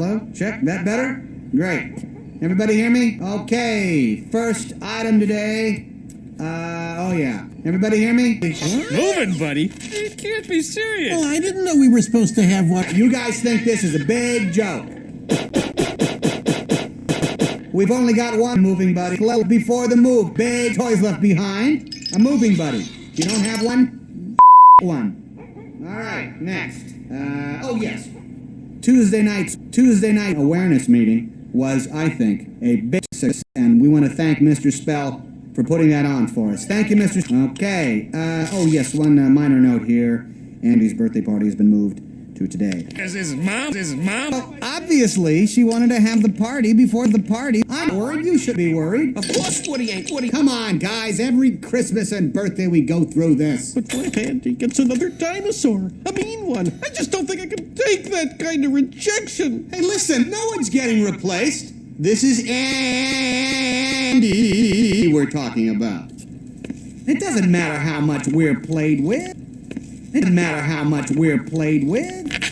Hello? Check. That better? Great. Everybody hear me? Okay. First item today. Uh, oh yeah. Everybody hear me? Moving, buddy. You can't be serious. Well, I didn't know we were supposed to have one. You guys think this is a big joke. We've only got one moving buddy. Before the move, big toys left behind. A moving buddy. You don't have one? One. All right, next. Uh, oh yes. Tuesday night's Tuesday night awareness meeting was, I think, a big success, and we want to thank Mr. Spell for putting that on for us. Thank you, Mr. Okay. Uh, oh yes, one uh, minor note here. Andy's birthday party has been moved to today. Is his mom? His mom? Well, obviously, she wanted to have the party before the party. I'm worried. You should be worried. Of course, Woody ain't Woody. Come on, guys. Every Christmas and birthday we go through this. But what if Andy gets another dinosaur? A mean one. I just don't think I can take that kind of rejection. Hey, listen, no one's getting replaced. This is Andy we're talking about. It doesn't matter how much we're played with. It doesn't matter how much we're played with.